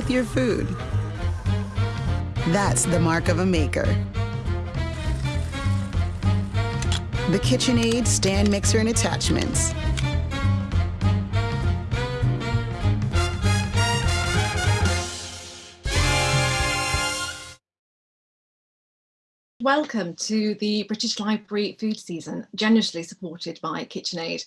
with your food. That's the mark of a maker. The KitchenAid stand mixer and attachments. Welcome to the British Library food season, generously supported by KitchenAid.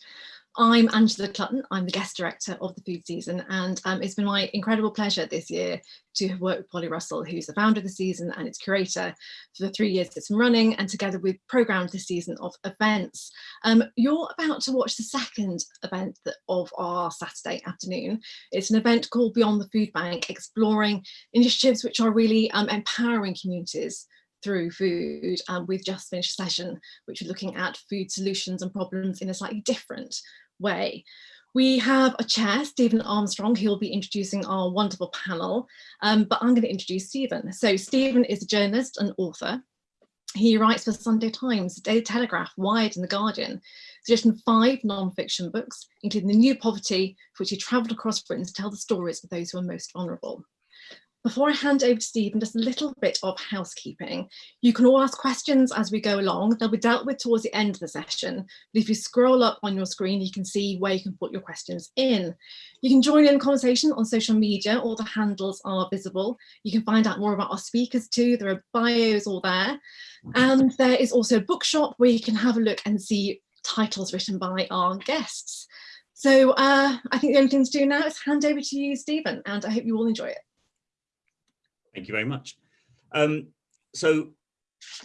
I'm Angela Clutton, I'm the guest director of the food season and um, it's been my incredible pleasure this year to have worked with Polly Russell who's the founder of the season and its curator for the three years it's been running and together we've programmed this season of events. Um, you're about to watch the second event of our Saturday afternoon. It's an event called Beyond the Food Bank exploring initiatives which are really um, empowering communities through food. Um, we've just finished a session which we're looking at food solutions and problems in a slightly different way. We have a chair, Stephen Armstrong, who will be introducing our wonderful panel, um, but I'm going to introduce Stephen. So Stephen is a journalist and author. He writes for Sunday Times, Daily Telegraph, Wired and The Guardian. He's written five non-fiction books, including The New Poverty, for which he travelled across Britain to tell the stories of those who are most vulnerable. Before I hand over to Stephen, just a little bit of housekeeping. You can all ask questions as we go along. They'll be dealt with towards the end of the session. But if you scroll up on your screen, you can see where you can put your questions in. You can join in conversation on social media. All the handles are visible. You can find out more about our speakers too. There are bios all there. And there is also a bookshop where you can have a look and see titles written by our guests. So uh, I think the only thing to do now is hand over to you, Stephen, and I hope you all enjoy it. Thank you very much. Um, so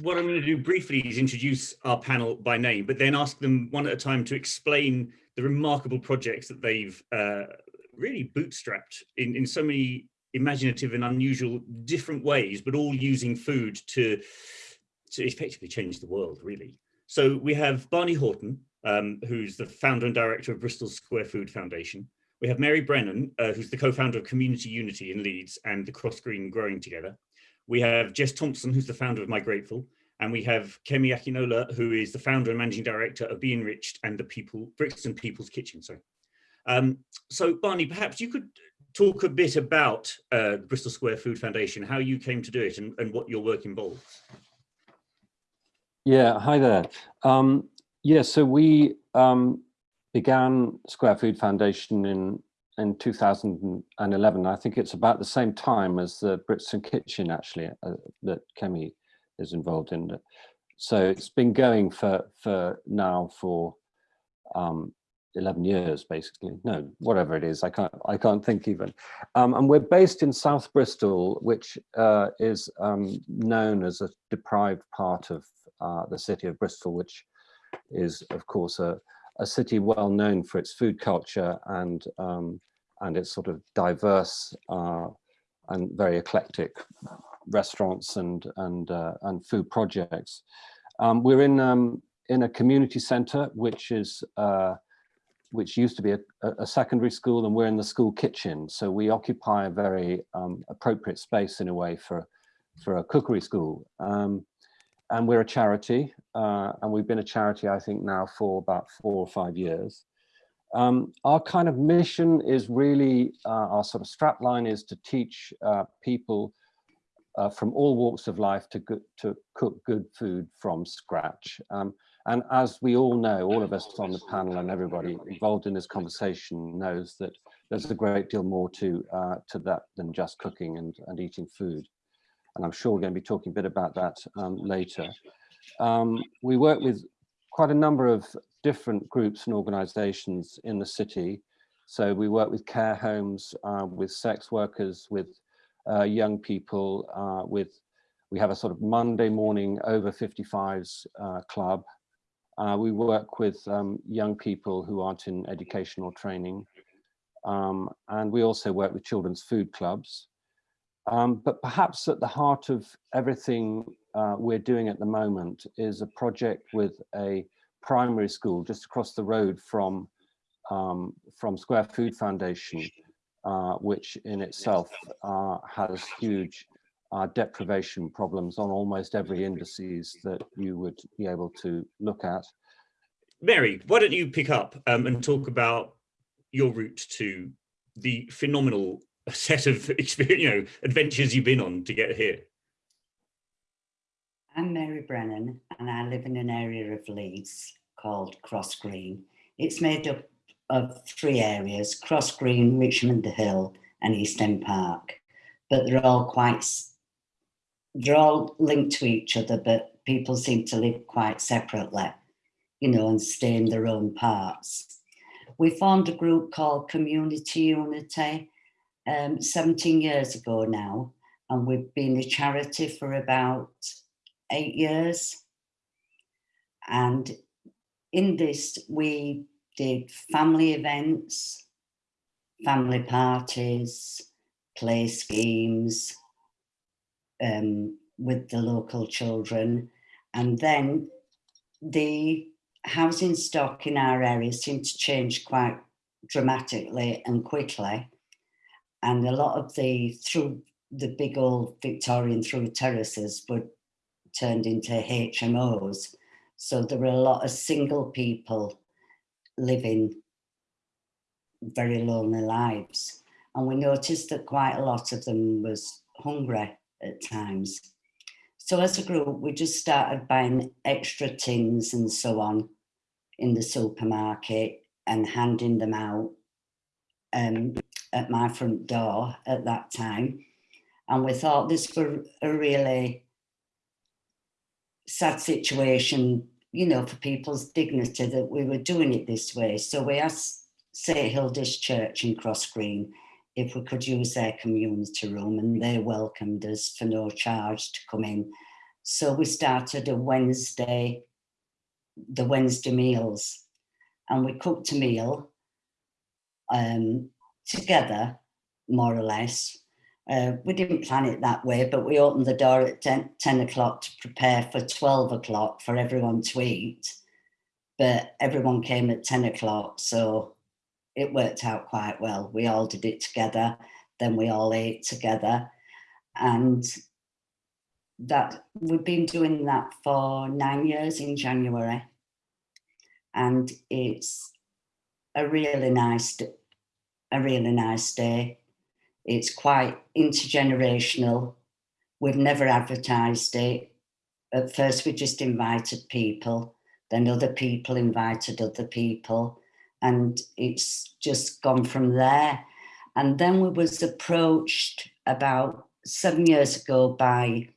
what I'm going to do briefly is introduce our panel by name, but then ask them one at a time to explain the remarkable projects that they've uh, really bootstrapped in, in so many imaginative and unusual different ways, but all using food to, to effectively change the world, really. So we have Barney Haughton, um, who's the founder and director of Bristol Square Food Foundation. We have Mary Brennan, uh, who's the co-founder of Community Unity in Leeds and the Cross Green Growing Together. We have Jess Thompson, who's the founder of Migrateful. And we have Kemi Akinola, who is the founder and managing director of Be Enriched and the People Brixton People's Kitchen. Sorry. Um, so Barney, perhaps you could talk a bit about uh, the Bristol Square Food Foundation, how you came to do it and, and what your work involves. Yeah, hi there. Um, yeah, so we um, began Square Food Foundation in in 2011. I think it's about the same time as the Brixton Kitchen actually uh, that Kemi is involved in. So it's been going for for now for um, 11 years basically. No, whatever it is, I can't I can't think even. Um, and we're based in South Bristol, which uh, is um, known as a deprived part of uh, the city of Bristol, which is of course a a city well known for its food culture and um, and its sort of diverse uh, and very eclectic restaurants and and uh, and food projects. Um, we're in um, in a community centre which is uh, which used to be a, a, secondary school, and we're in the school kitchen. So we occupy a very um, appropriate space in a way for for a cookery school. Um, and we're a charity, uh, and we've been a charity, I think, now for about four or five years. Um, our kind of mission is really, uh, our sort of strapline is to teach uh, people uh, from all walks of life to, to cook good food from scratch. Um, and as we all know, all of us on the panel and everybody involved in this conversation knows that there's a great deal more to, uh, to that than just cooking and, and eating food and I'm sure we're going to be talking a bit about that um, later. Um, we work with quite a number of different groups and organizations in the city. So we work with care homes, uh, with sex workers, with uh, young people, uh, with we have a sort of Monday morning over 55s uh, club. Uh, we work with um, young people who aren't in educational training. Um, and we also work with children's food clubs. Um, but perhaps at the heart of everything uh, we're doing at the moment is a project with a primary school just across the road from um, from Square Food Foundation, uh, which in itself uh, has huge uh, deprivation problems on almost every indices that you would be able to look at. Mary, why don't you pick up um, and talk about your route to the phenomenal set of experience, you know, adventures you've been on to get here. I'm Mary Brennan and I live in an area of Leeds called Cross Green. It's made up of three areas, Cross Green, Richmond Hill and East End Park. But they're all quite, they're all linked to each other, but people seem to live quite separately, you know, and stay in their own parts. We formed a group called Community Unity um, 17 years ago now, and we've been a charity for about eight years. And in this, we did family events, family parties, play schemes um, with the local children. And then the housing stock in our area seemed to change quite dramatically and quickly. And a lot of the, through the big old Victorian through terraces were turned into HMOs. So there were a lot of single people living very lonely lives. And we noticed that quite a lot of them was hungry at times. So as a group, we just started buying extra tins and so on in the supermarket and handing them out um, at my front door at that time. And we thought this was a really sad situation, you know, for people's dignity that we were doing it this way. So we asked St Hilda's Church in Cross Green if we could use their community room and they welcomed us for no charge to come in. So we started a Wednesday, the Wednesday meals and we cooked a meal um, together, more or less, uh, we didn't plan it that way, but we opened the door at 10, 10 o'clock to prepare for 12 o'clock for everyone to eat. But everyone came at 10 o'clock, so it worked out quite well. We all did it together, then we all ate together. And that we've been doing that for nine years in January. And it's a really nice, a really nice day it's quite intergenerational. We've never advertised it. At first, we just invited people, then other people invited other people, and it's just gone from there. And then we was approached about seven years ago by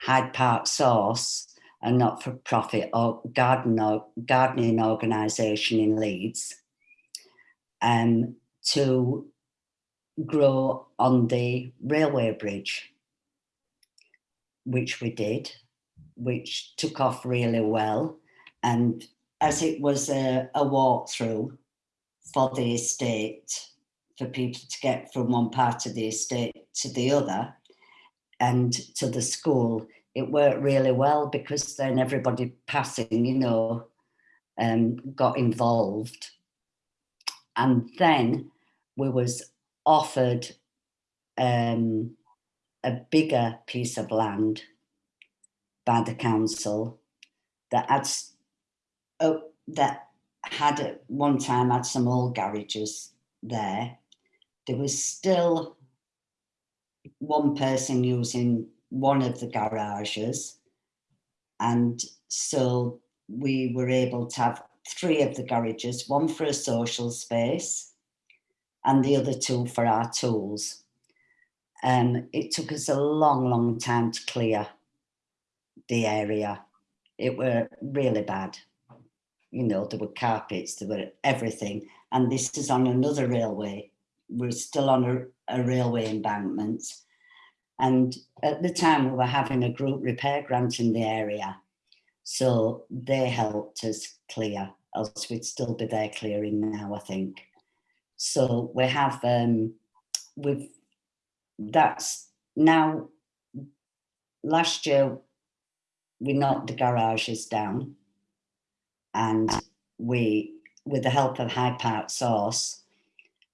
Hyde Park Source, a not-for-profit or garden or gardening organisation in Leeds, um, to grow on the railway bridge, which we did, which took off really well. And as it was a, a walkthrough for the estate, for people to get from one part of the estate to the other and to the school, it worked really well because then everybody passing, you know, um, got involved. And then we was offered um, a bigger piece of land by the council that had, oh, that had at one time had some old garages there. There was still one person using one of the garages. And so we were able to have three of the garages, one for a social space, and the other two for our tools. Um, it took us a long, long time to clear the area. It were really bad. You know, there were carpets, there were everything. And this is on another railway. We're still on a, a railway embankment. And at the time we were having a group repair grant in the area. So they helped us clear, else we'd still be there clearing now, I think. So we have, um, we've, that's now, last year, we knocked the garages down and we, with the help of Hyde Park Source,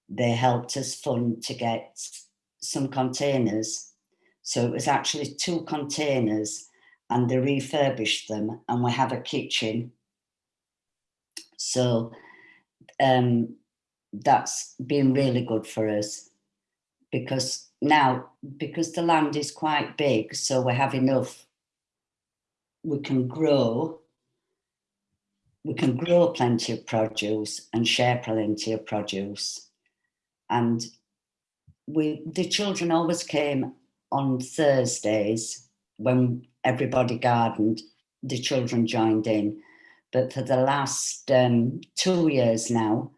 they helped us fund to get some containers. So it was actually two containers and they refurbished them and we have a kitchen. So um, that's been really good for us. because now, because the land is quite big, so we have enough, we can grow, we can grow plenty of produce and share plenty of produce. And we, the children always came on Thursdays when everybody gardened, the children joined in. But for the last um, two years now,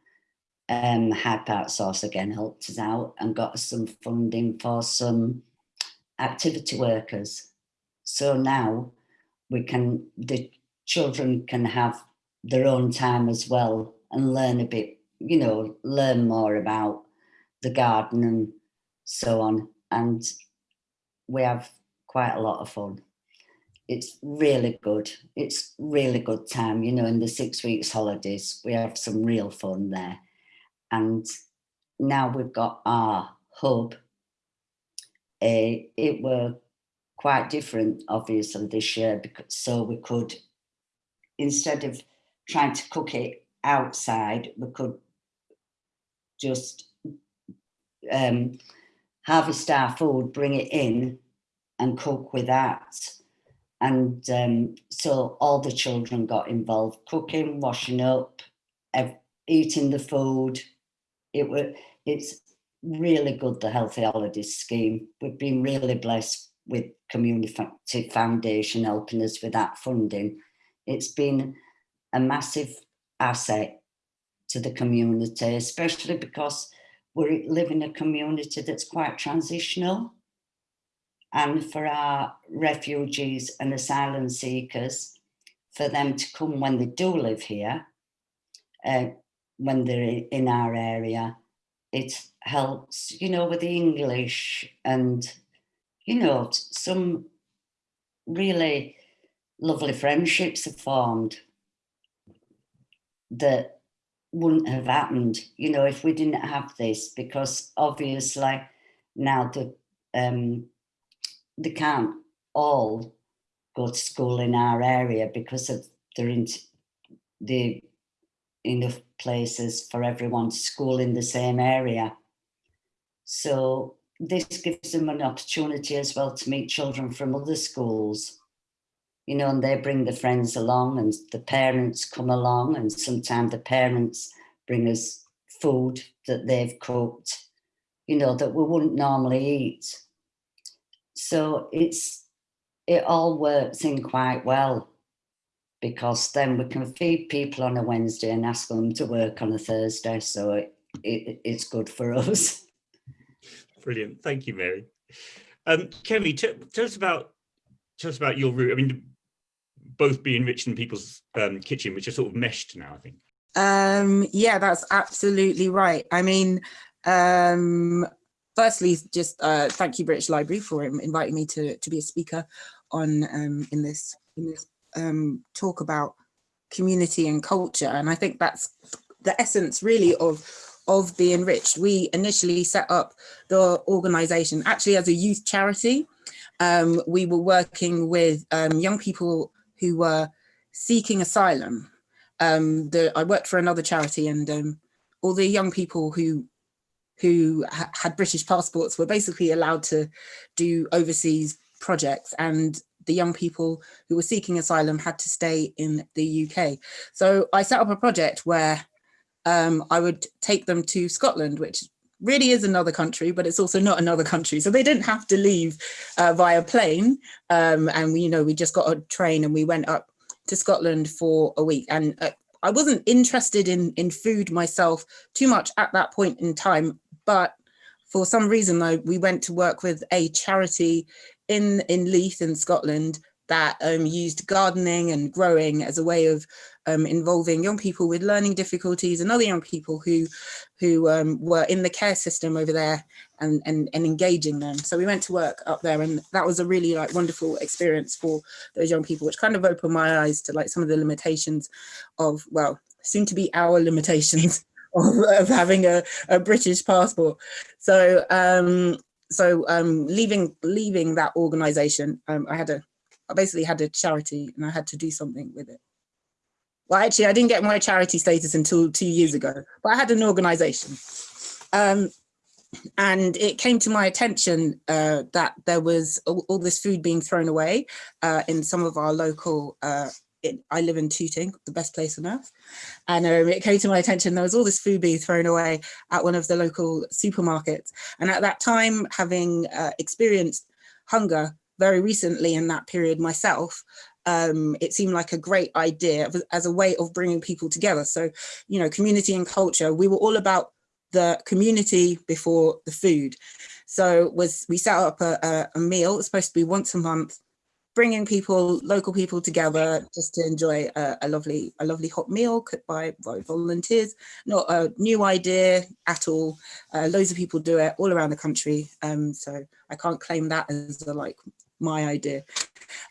um, Hyde Park Source again helped us out and got us some funding for some activity workers. So now we can, the children can have their own time as well and learn a bit, you know, learn more about the garden and so on. And we have quite a lot of fun. It's really good. It's really good time, you know, in the six weeks holidays, we have some real fun there. And now we've got our hub. Uh, it were quite different, obviously, this year, because so we could, instead of trying to cook it outside, we could just um, harvest our food, bring it in and cook with that. And um, so all the children got involved, cooking, washing up, eating the food. It was, it's really good, the Healthy Holidays scheme. We've been really blessed with Community Foundation helping us with that funding. It's been a massive asset to the community, especially because we live in a community that's quite transitional. And for our refugees and asylum seekers, for them to come when they do live here, uh, when they're in our area, it helps, you know, with the English and, you know, some really lovely friendships have formed that wouldn't have happened, you know, if we didn't have this, because obviously now the um, they can't all go to school in our area because of there in the enough places for everyone to school in the same area. So this gives them an opportunity as well to meet children from other schools you know, and they bring the friends along and the parents come along and sometimes the parents bring us food that they've cooked, you know, that we wouldn't normally eat. So it's, it all works in quite well because then we can feed people on a Wednesday and ask them to work on a Thursday. So it, it it's good for us. Brilliant. Thank you, Mary. Um, Kemi, tell us about tell us about your route. I mean, both be enriched in people's um, kitchen, which are sort of meshed now, I think. Um, yeah, that's absolutely right. I mean, um, firstly, just uh, thank you, British Library, for inviting me to to be a speaker on um, in this in this um, talk about community and culture. And I think that's the essence really of of Be Enriched. We initially set up the organization actually as a youth charity. Um, we were working with um, young people who were seeking asylum. Um, the, I worked for another charity and um, all the young people who who ha had British passports were basically allowed to do overseas projects and the young people who were seeking asylum had to stay in the UK. So I set up a project where um, I would take them to Scotland, which really is another country, but it's also not another country. So they didn't have to leave uh, via plane. Um, and we, you know, we just got a train and we went up to Scotland for a week. And uh, I wasn't interested in, in food myself too much at that point in time, but for some reason, though, we went to work with a charity in, in Leith in Scotland that um, used gardening and growing as a way of um, involving young people with learning difficulties and other young people who who um, were in the care system over there and, and, and engaging them. So we went to work up there and that was a really like wonderful experience for those young people, which kind of opened my eyes to like some of the limitations of, well, soon to be our limitations of, of having a, a British passport. So um, so um, leaving leaving that organization, um, I had a I basically had a charity and I had to do something with it. Well, actually, I didn't get my charity status until two years ago, but I had an organization. Um, and it came to my attention uh, that there was all, all, this food being thrown away uh, in some of our local uh, it, I live in Tooting, the best place on earth. And um, it came to my attention, there was all this food being thrown away at one of the local supermarkets. And at that time, having uh, experienced hunger very recently in that period myself, um, it seemed like a great idea as a way of bringing people together. So, you know, community and culture, we were all about the community before the food. So was we set up a, a, a meal, it's supposed to be once a month, bringing people, local people together just to enjoy a, a, lovely, a lovely hot meal cooked by, volunteers. Not a new idea at all. Uh, loads of people do it all around the country. Um, so I can't claim that as a, like my idea.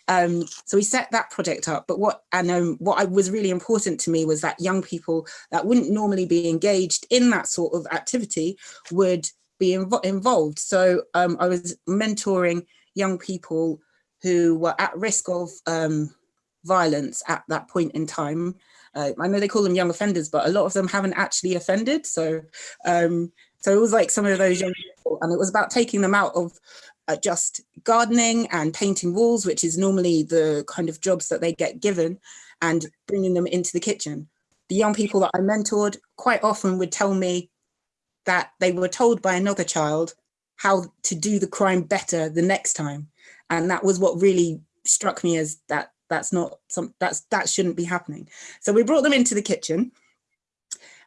Um, so we set that project up, but what and um, what I, was really important to me was that young people that wouldn't normally be engaged in that sort of activity would be inv involved. So um, I was mentoring young people who were at risk of um, violence at that point in time. Uh, I know they call them young offenders, but a lot of them haven't actually offended. So, um, so it was like some of those young people, and it was about taking them out of uh, just gardening and painting walls, which is normally the kind of jobs that they get given, and bringing them into the kitchen. The young people that I mentored quite often would tell me that they were told by another child how to do the crime better the next time and that was what really struck me as that that's not some that's that shouldn't be happening. So we brought them into the kitchen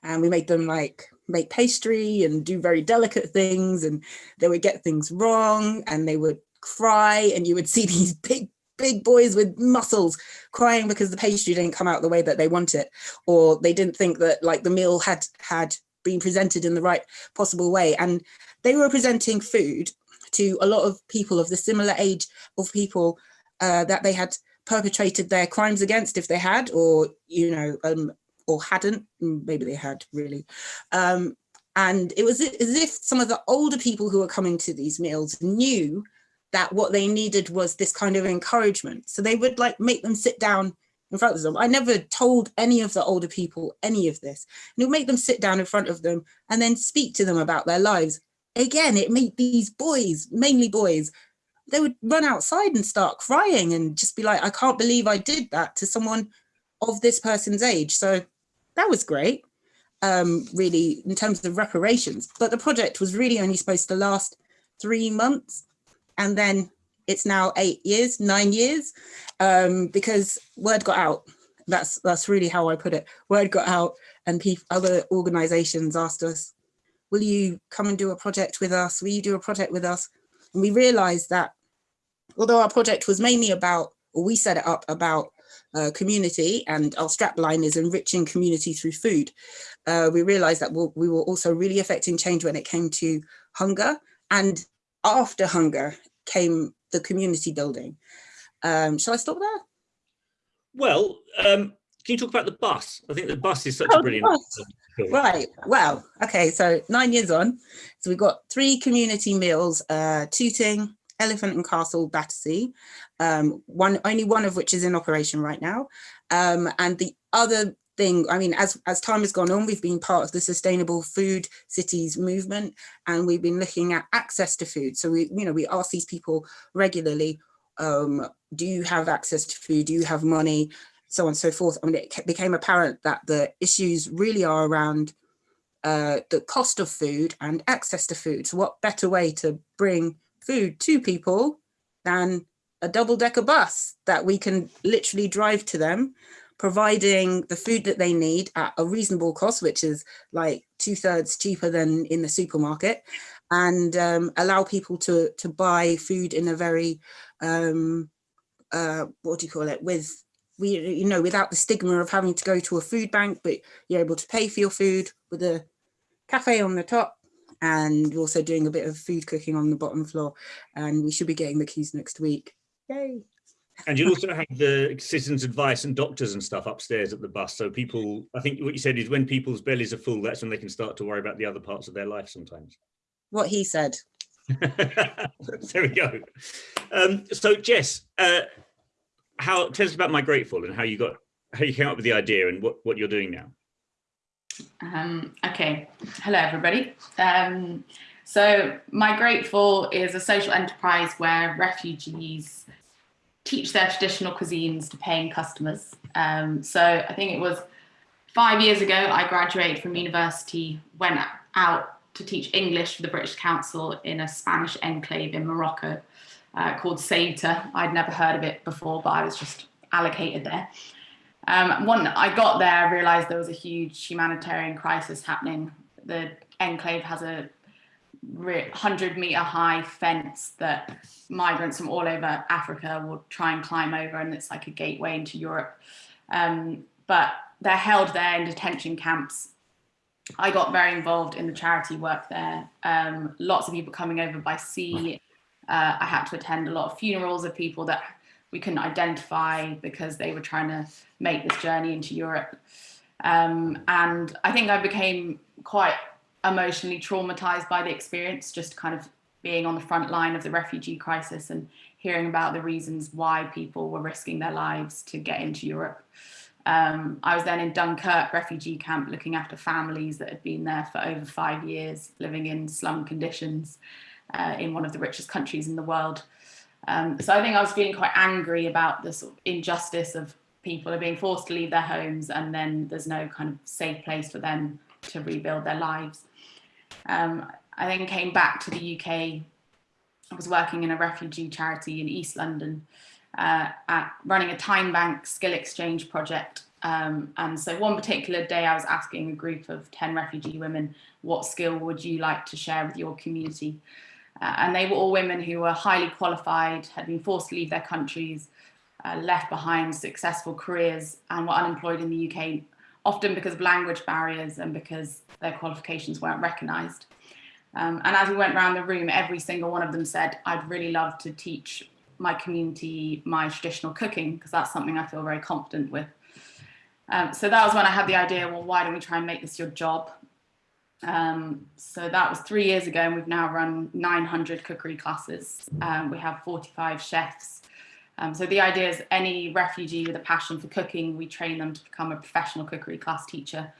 and we made them like make pastry and do very delicate things and they would get things wrong and they would cry and you would see these big big boys with muscles crying because the pastry didn't come out the way that they want it or they didn't think that like the meal had had been presented in the right possible way. And they were presenting food to a lot of people of the similar age of people uh, that they had perpetrated their crimes against if they had or you know um, or hadn't mm, maybe they had really um, and it was as if some of the older people who were coming to these meals knew that what they needed was this kind of encouragement so they would like make them sit down in front of them. I never told any of the older people any of this. And it would make them sit down in front of them and then speak to them about their lives again, it made these boys, mainly boys, they would run outside and start crying and just be like, I can't believe I did that to someone of this person's age. So that was great, um, really, in terms of reparations. But the project was really only supposed to last three months. And then it's now eight years, nine years, um, because word got out. That's that's really how I put it. Word got out and other organizations asked us, will you come and do a project with us? Will you do a project with us? And we realized that although our project was mainly about, or we set it up about uh, community and our strapline is enriching community through food, uh, we realized that we'll, we were also really affecting change when it came to hunger and after hunger came the community building. Um, shall I stop there? Well, um, can you talk about the bus? I think the bus is such oh, a brilliant. Right. Well, okay. So nine years on, so we've got three community meals: uh, Tooting, Elephant and Castle, Battersea. Um, one, only one of which is in operation right now, um, and the other thing. I mean, as as time has gone on, we've been part of the Sustainable Food Cities movement, and we've been looking at access to food. So we, you know, we ask these people regularly. Um, do you have access to food? Do you have money? So on and so forth. I mean, it became apparent that the issues really are around uh, the cost of food and access to food. So what better way to bring food to people than a double decker bus that we can literally drive to them, providing the food that they need at a reasonable cost, which is like two thirds cheaper than in the supermarket and um, allow people to, to buy food in a very, um, uh, what do you call it, with we, you know, without the stigma of having to go to a food bank, but you're able to pay for your food with a cafe on the top and also doing a bit of food cooking on the bottom floor. And we should be getting the keys next week. Yay. And you also have the citizens advice and doctors and stuff upstairs at the bus. So people, I think what you said is when people's bellies are full, that's when they can start to worry about the other parts of their life sometimes. What he said. there we go. Um, so Jess, uh, how tell us about Migrateful and how you got how you came up with the idea and what what you're doing now. Um, okay. Hello everybody. Um, So Migrateful is a social enterprise where refugees teach their traditional cuisines to paying customers. Um, so I think it was five years ago, I graduated from university, went out to teach English for the British Council in a Spanish enclave in Morocco uh, called Ceuta. I'd never heard of it before, but I was just allocated there. Um, when I got there, I realized there was a huge humanitarian crisis happening. The enclave has a 100 meter high fence that migrants from all over Africa will try and climb over, and it's like a gateway into Europe. Um, but they're held there in detention camps. I got very involved in the charity work there. Um, lots of people coming over by sea. Uh, I had to attend a lot of funerals of people that we couldn't identify because they were trying to make this journey into Europe. Um, and I think I became quite emotionally traumatized by the experience, just kind of being on the front line of the refugee crisis and hearing about the reasons why people were risking their lives to get into Europe. Um, I was then in Dunkirk refugee camp looking after families that had been there for over five years, living in slum conditions uh, in one of the richest countries in the world. Um, so I think I was feeling quite angry about the sort of injustice of people are being forced to leave their homes and then there's no kind of safe place for them to rebuild their lives. Um, I then came back to the UK. I was working in a refugee charity in East London, uh, at running a time bank skill exchange project. Um, and so one particular day I was asking a group of 10 refugee women, what skill would you like to share with your community? Uh, and they were all women who were highly qualified, had been forced to leave their countries, uh, left behind successful careers and were unemployed in the UK often because of language barriers and because their qualifications weren't recognised. Um, and as we went around the room, every single one of them said, I'd really love to teach my community my traditional cooking because that's something I feel very confident with. Um, so that was when I had the idea, well, why don't we try and make this your job? Um, so that was three years ago and we've now run 900 cookery classes. Um, we have 45 chefs um, so the idea is any refugee with a passion for cooking, we train them to become a professional cookery class teacher.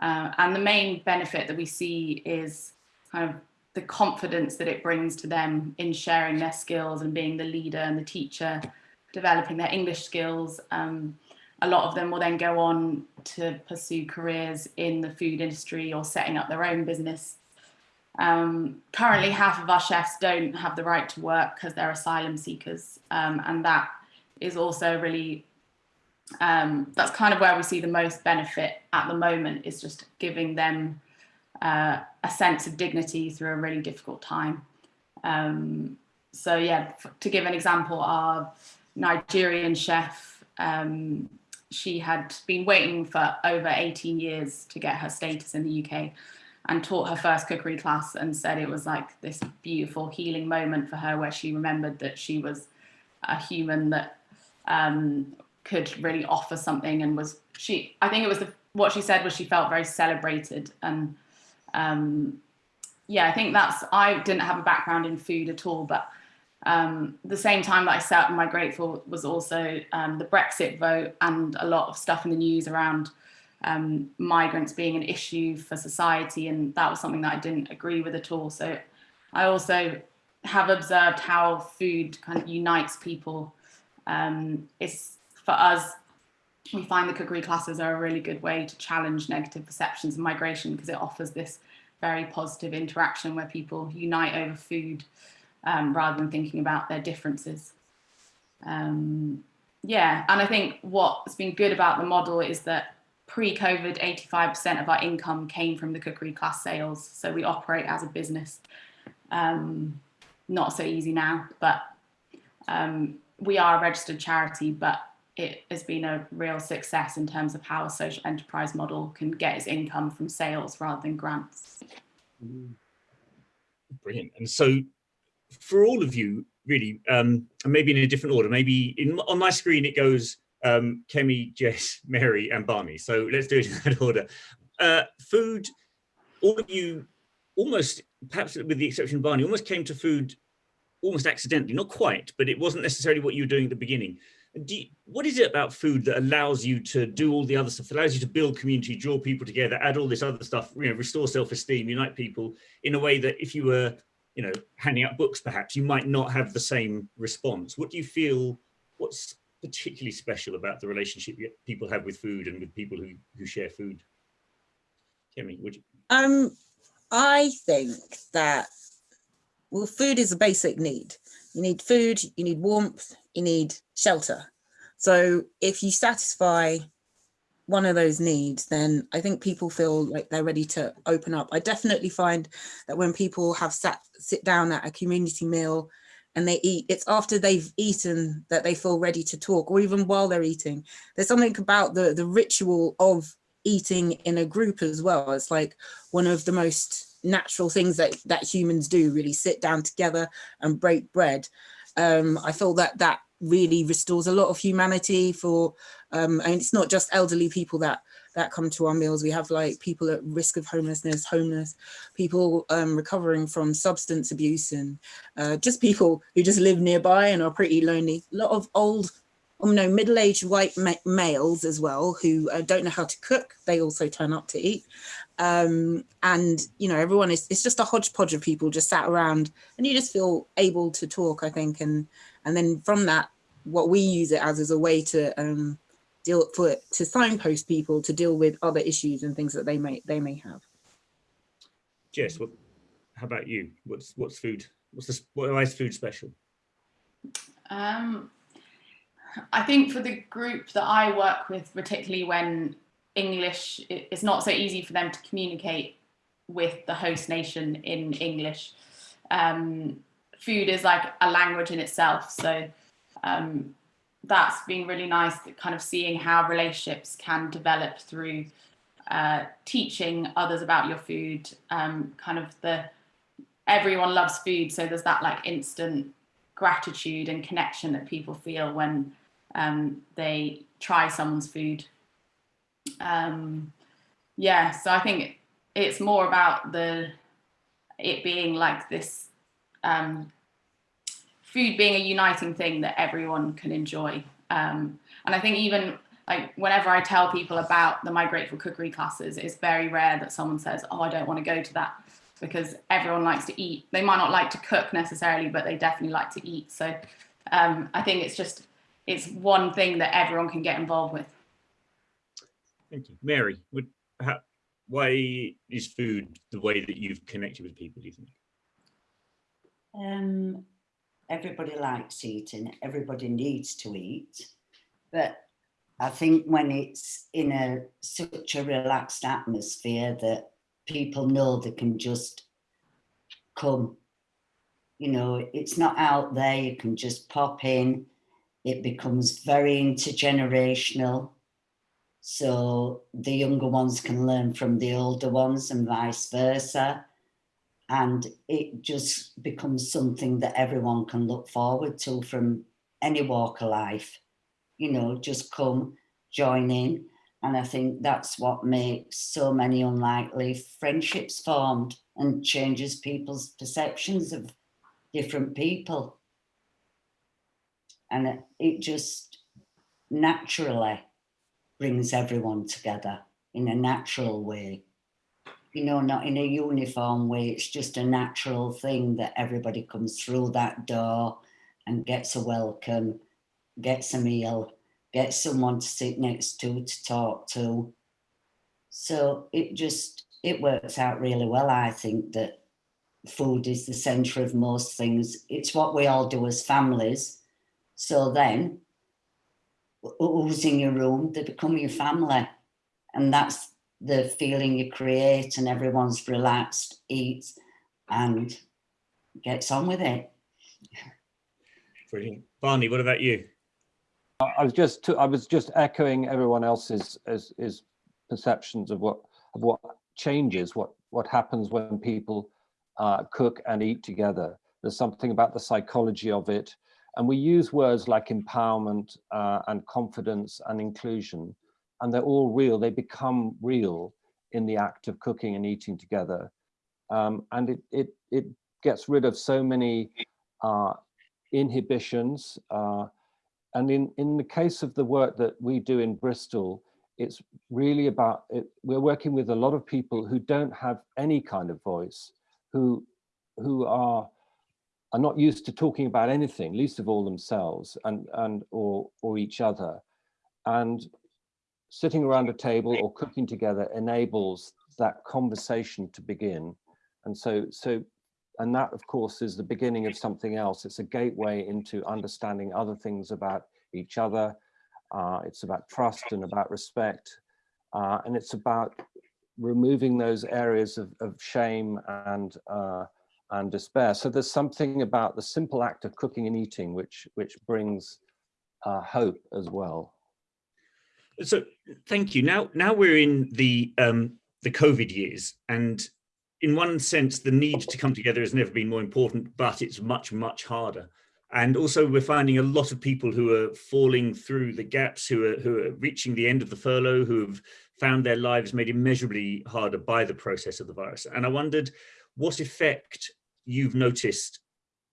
Uh, and the main benefit that we see is kind of the confidence that it brings to them in sharing their skills and being the leader and the teacher, developing their English skills. Um, a lot of them will then go on to pursue careers in the food industry or setting up their own business um, currently, half of our chefs don't have the right to work because they're asylum seekers, um, and that is also really um, that's kind of where we see the most benefit at the moment is just giving them uh, a sense of dignity through a really difficult time. Um, so yeah, to give an example, our Nigerian chef, um, she had been waiting for over 18 years to get her status in the UK and taught her first cookery class and said it was like this beautiful healing moment for her where she remembered that she was a human that um, could really offer something and was she I think it was the, what she said was she felt very celebrated and um, yeah I think that's I didn't have a background in food at all but um, the same time that I sat in Migrateful was also um, the Brexit vote and a lot of stuff in the news around um, migrants being an issue for society and that was something that I didn't agree with at all. So I also have observed how food kind of unites people. Um, it's for us, we find the cookery classes are a really good way to challenge negative perceptions of migration because it offers this very positive interaction where people unite over food um, rather than thinking about their differences. Um, yeah, and I think what's been good about the model is that pre-COVID, 85% of our income came from the cookery class sales. So we operate as a business. Um, not so easy now, but um, we are a registered charity, but it has been a real success in terms of how a social enterprise model can get its income from sales rather than grants. Brilliant. And so for all of you, really, um, and maybe in a different order, maybe in, on my screen it goes um, Kemi, Jess, Mary, and Barney. So let's do it in that order. Uh, food, all of you almost, perhaps with the exception of Barney, almost came to food almost accidentally, not quite, but it wasn't necessarily what you were doing at the beginning. You, what is it about food that allows you to do all the other stuff, that allows you to build community, draw people together, add all this other stuff, you know, restore self-esteem, unite people in a way that if you were, you know, handing out books, perhaps you might not have the same response. What do you feel, what's particularly special about the relationship people have with food and with people who, who share food? Kemi, would you? Um, I think that well, food is a basic need. You need food, you need warmth, you need shelter. So if you satisfy one of those needs, then I think people feel like they're ready to open up. I definitely find that when people have sat sit down at a community meal and they eat, it's after they've eaten that they feel ready to talk, or even while they're eating. There's something about the the ritual of eating in a group as well. It's like one of the most natural things that that humans do really sit down together and break bread um i feel that that really restores a lot of humanity for um and it's not just elderly people that that come to our meals. We have like people at risk of homelessness homeless people um recovering from substance abuse and uh, just people who just live nearby and are pretty lonely. A lot of old um, no middle-aged white ma males as well who uh, don't know how to cook. They also turn up to eat. Um and you know everyone is it's just a hodgepodge of people just sat around and you just feel able to talk i think and and then from that what we use it as is a way to um deal for to signpost people to deal with other issues and things that they may they may have Jess, what, how about you? What's, what's food? What's this, why is food special? Um, I think for the group that I work with, particularly when English, it- it's not so easy for them to communicate with the host nation in English. Um, food is like a language in itself. So um, that's been really nice, kind of seeing how relationships can develop through uh, teaching others about your food, um, kind of the everyone loves food. So there's that like instant gratitude and connection that people feel when um, they try someone's food. Um, yeah, so I think it's more about the it being like this um, food being a uniting thing that everyone can enjoy. Um, and I think even like whenever I tell people about the Migrateful Cookery classes, it's very rare that someone says, "Oh, I don't want to go to that," because everyone likes to eat. They might not like to cook necessarily, but they definitely like to eat. So um, I think it's just it's one thing that everyone can get involved with. Thank you. Mary, would, how, why is food the way that you've connected with people, do you think? Um, everybody likes eating, everybody needs to eat, but I think when it's in a such a relaxed atmosphere that people know they can just come, you know, it's not out there, you can just pop in, it becomes very intergenerational. So the younger ones can learn from the older ones and vice versa and it just becomes something that everyone can look forward to from any walk of life. You know just come join in. And i think that's what makes so many unlikely friendships formed and changes people's perceptions of different people. And it, just naturally brings everyone together in a natural way you know, not in a uniform way. It's just a natural thing that everybody comes through that door and gets a welcome, gets a meal, gets someone to sit next to, to talk to. So it just, it works out really well. I think that food is the center of most things. It's what we all do as families. So then, who's in your room, they become your family. And that's the feeling you create and everyone's relaxed, eats and gets on with it. Brilliant. Barney, what about you? I I was just I was just echoing everyone else's is, is perceptions of what of what changes, what what happens when people uh, cook and eat together. There's something about the psychology of it, and we use words like empowerment uh, and confidence and inclusion, and they're all real. They become real in the act of cooking and eating together, um, and it it it gets rid of so many uh, inhibitions. Uh, and in, in the case of the work that we do in Bristol, it's really about, it, we're working with a lot of people who don't have any kind of voice, who, who are, are not used to talking about anything, least of all themselves and, and or, or each other. And sitting around a table or cooking together enables that conversation to begin. And so, so, and that of course is the beginning of something else. It's a gateway into understanding other things about each other. Uh, it's about trust and about respect. Uh, and it's about removing those areas of, of shame and uh, and despair. So there's something about the simple act of cooking and eating which which brings uh, hope as well. So thank you. Now now we're in the um, the COVID years, and in one sense, the need to come together has never been more important, but it's much much harder. And also we're finding a lot of people who are falling through the gaps, who are, who are reaching the end of the furlough, who have found their lives made immeasurably harder by the process of the virus. And I wondered what effect you've noticed,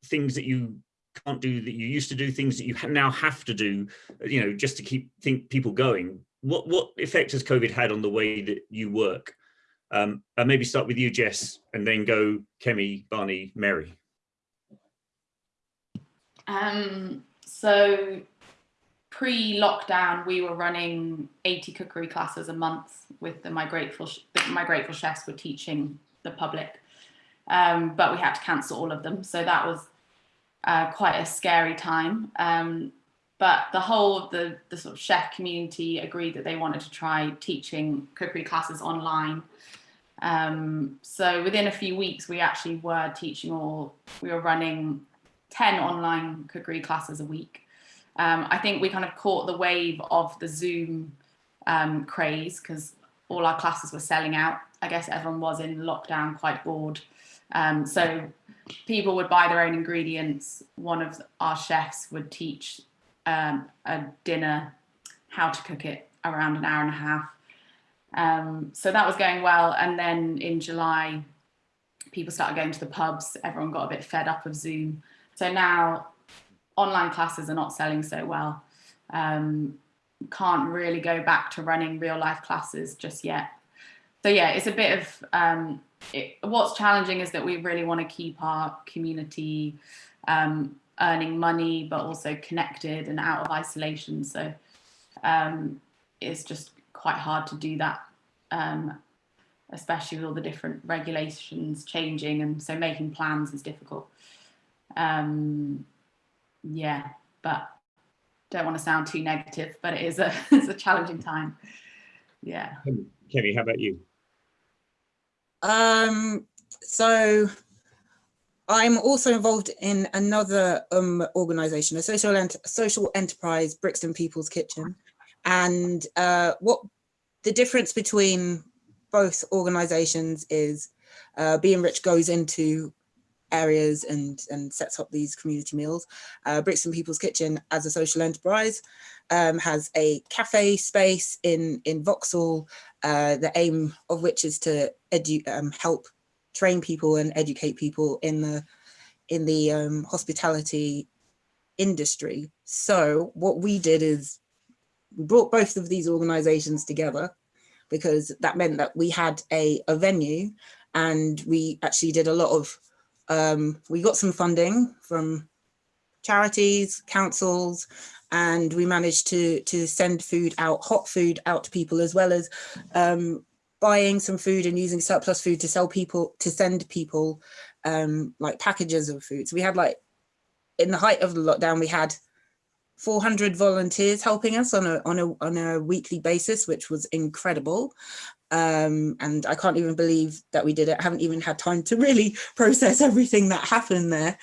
things that you can't do that you used to do, things that you now have to do, you know, just to keep think people going. What, what effect has COVID had on the way that you work? Um, and maybe start with you, Jess, and then go Kemi, Barney, Mary. Um, so pre-lockdown, we were running 80 cookery classes a month with the Migrateful, My Grateful Chefs were teaching the public, um, but we had to cancel all of them. So that was uh, quite a scary time. Um, but the whole of the, the sort of chef community agreed that they wanted to try teaching cookery classes online. Um, so within a few weeks, we actually were teaching all, we were running 10 online cookery classes a week. Um, I think we kind of caught the wave of the Zoom um, craze because all our classes were selling out. I guess everyone was in lockdown quite bored. Um, so people would buy their own ingredients. One of our chefs would teach um, a dinner, how to cook it around an hour and a half. Um, so that was going well. And then in July, people started going to the pubs. Everyone got a bit fed up of Zoom. So now online classes are not selling so well. Um, can't really go back to running real life classes just yet. So yeah, it's a bit of, um, it, what's challenging is that we really want to keep our community um, earning money, but also connected and out of isolation. So um, it's just quite hard to do that, um, especially with all the different regulations changing. And so making plans is difficult. Um, yeah, but don't want to sound too negative, but it is a, it's a challenging time. Yeah. Kemi, how about you? Um, so I'm also involved in another um, organization, a social, ent social enterprise, Brixton People's Kitchen. And uh, what the difference between both organizations is uh, Be Enriched goes into areas and, and sets up these community meals. Uh, Brixton People's Kitchen as a social enterprise um, has a cafe space in, in Vauxhall, uh, the aim of which is to um, help train people and educate people in the, in the um, hospitality industry. So what we did is we brought both of these organizations together because that meant that we had a, a venue and we actually did a lot of um, we got some funding from charities, councils, and we managed to, to send food out, hot food out to people, as well as um, buying some food and using surplus food to sell people, to send people um, like packages of food. So we had like, in the height of the lockdown, we had 400 volunteers helping us on a, on a, on a weekly basis, which was incredible. Um, and I can't even believe that we did it. I haven't even had time to really process everything that happened there.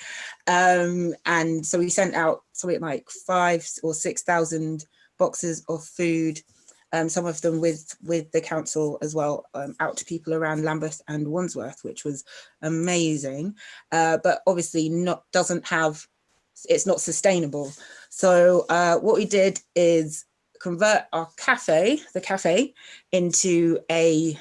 Um, and so we sent out something like five or 6,000 boxes of food, um, some of them with, with the council as well, um, out to people around Lambeth and Wandsworth, which was amazing. Uh, but obviously not doesn't have, it's not sustainable. So uh, what we did is convert our cafe, the cafe, into a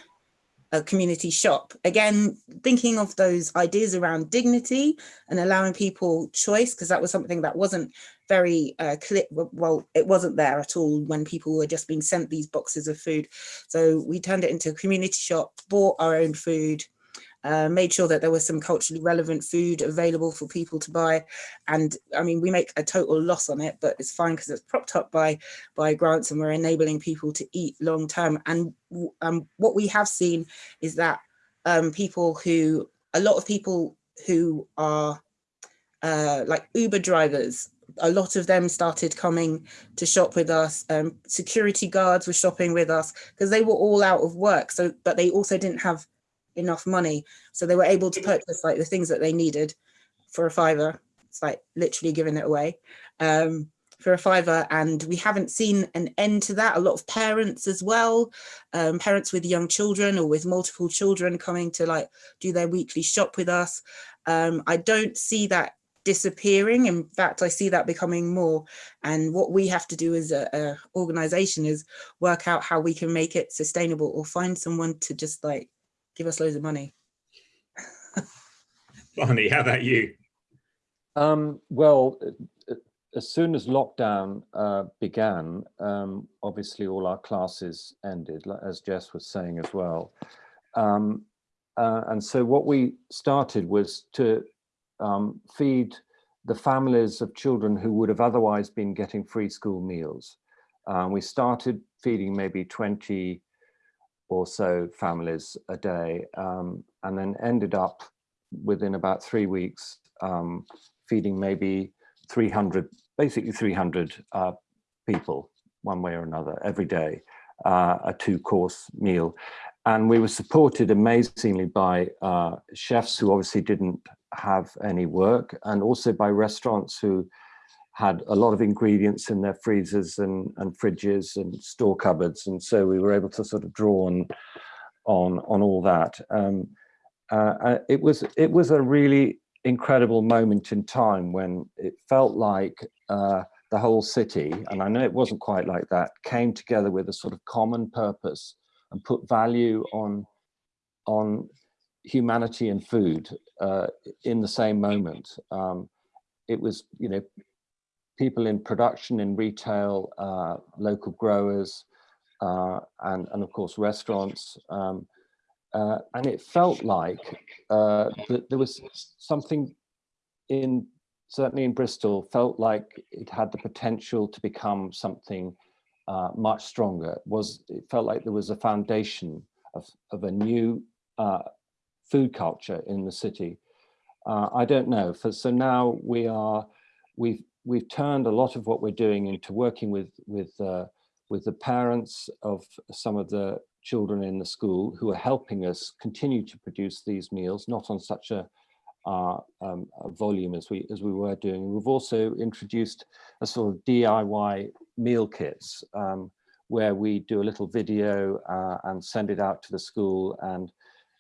a community shop. Again, thinking of those ideas around dignity and allowing people choice, because that was something that wasn't very uh, clear, well, it wasn't there at all when people were just being sent these boxes of food. So we turned it into a community shop, bought our own food, uh, made sure that there was some culturally relevant food available for people to buy. And I mean, we make a total loss on it, but it's fine because it's propped up by, by grants and we're enabling people to eat long term. And um, what we have seen is that um, people who, a lot of people who are uh, like Uber drivers, a lot of them started coming to shop with us. Um, security guards were shopping with us because they were all out of work. So, but they also didn't have enough money. So they were able to purchase like the things that they needed for a fiver. It's like literally giving it away um, for a fiver. And we haven't seen an end to that. A lot of parents as well, um, parents with young children or with multiple children coming to like do their weekly shop with us. Um, I don't see that disappearing. In fact, I see that becoming more. And what we have to do as a, a organization is work out how we can make it sustainable or find someone to just like give us loads of money. Barney, how about you? Um, well, uh, uh, as soon as lockdown uh, began, um, obviously all our classes ended, as Jess was saying as well. Um, uh, and so what we started was to um, feed the families of children who would have otherwise been getting free school meals. Um, we started feeding maybe 20 or so families a day um, and then ended up within about three weeks um, feeding maybe 300, basically 300 uh, people one way or another every day, uh, a two course meal. And we were supported amazingly by uh, chefs who obviously didn't have any work and also by restaurants who had a lot of ingredients in their freezers and, and fridges and store cupboards. And so we were able to sort of draw on, on, on all that. Um, uh, uh, it, was, it was a really incredible moment in time when it felt like uh, the whole city, and I know it wasn't quite like that, came together with a sort of common purpose and put value on, on humanity and food uh, in the same moment. Um, it was, you know, people in production, in retail, uh, local growers, uh, and, and of course restaurants. Um, uh, and it felt like uh, that there was something in, certainly in Bristol, felt like it had the potential to become something uh, much stronger. It was It felt like there was a foundation of, of a new uh, food culture in the city. I don't know, for, so now we are, we've we've turned a lot of what we're doing into working with with uh, with the parents of some of the children in the school who are helping us continue to produce these meals, not on such a, uh, um, a volume as we as we were doing. We've also introduced a sort of DIY meal kits um, where we do a little video uh, and send it out to the school and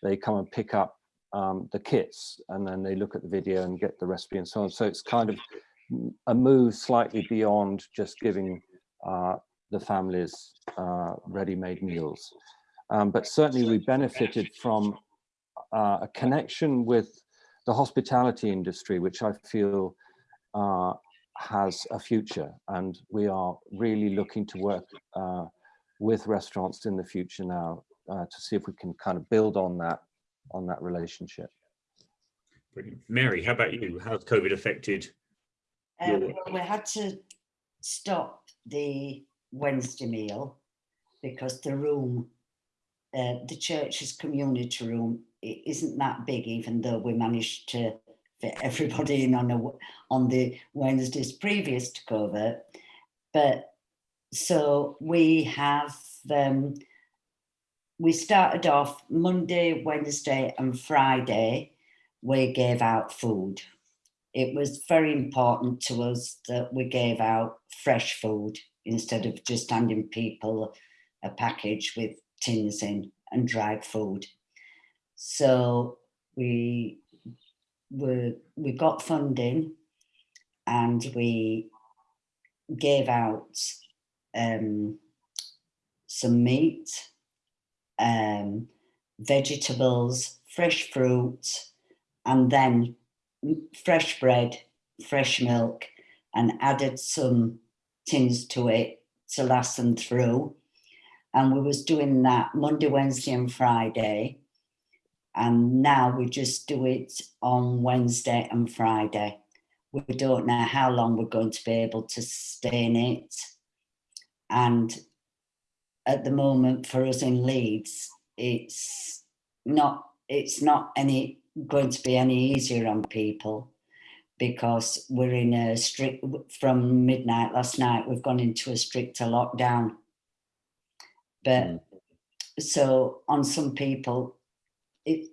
they come and pick up um, the kits and then they look at the video and get the recipe and so on. So it's kind of a move slightly beyond just giving uh, the families uh, ready-made meals. Um, but certainly we benefited from uh, a connection with the hospitality industry, which I feel uh, has a future. And we are really looking to work uh, with restaurants in the future now uh, to see if we can kind of build on that on that relationship. Brilliant. Mary, how about you? How's COVID affected um, we had to stop the Wednesday meal because the room, uh, the church's community room, it isn't that big, even though we managed to fit everybody in on a, on the Wednesdays previous to COVID. But so we have um, we started off Monday, Wednesday, and Friday. We gave out food it was very important to us that we gave out fresh food instead of just handing people a package with tins in and dried food. So we were, we got funding and we gave out um, some meat, um, vegetables, fresh fruit, and then fresh bread, fresh milk, and added some tins to it to last them through. And we was doing that Monday, Wednesday, and Friday. And now we just do it on Wednesday and Friday. We don't know how long we're going to be able to sustain it. And at the moment for us in Leeds, it's not it's not any going to be any easier on people because we're in a strict from midnight last night we've gone into a stricter lockdown. But so on some people it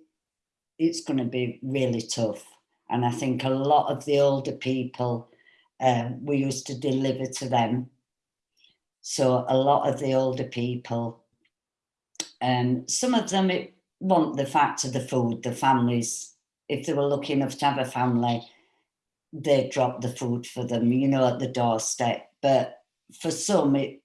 it's going to be really tough. And i think a lot of the older people uh, we used to deliver to them. So a lot of the older people um some of them it want the fact of the food the families if they were lucky enough to have a family they drop the food for them you know at the doorstep. But for some it